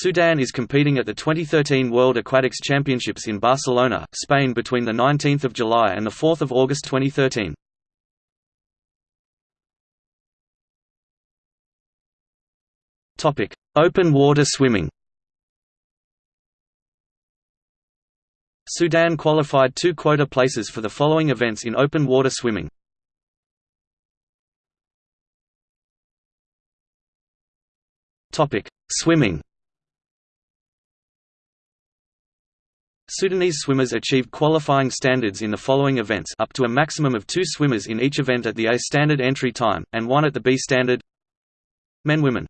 Sudan is competing at the 2013 World Aquatics Championships in Barcelona, Spain between 19 July and 4 August 2013. Open water swimming Sudan qualified two quota places for the following events in open water swimming. Topic: Swimming Sudanese swimmers achieved qualifying standards in the following events up to a maximum of two swimmers in each event at the A standard entry time, and one at the B standard. Men Women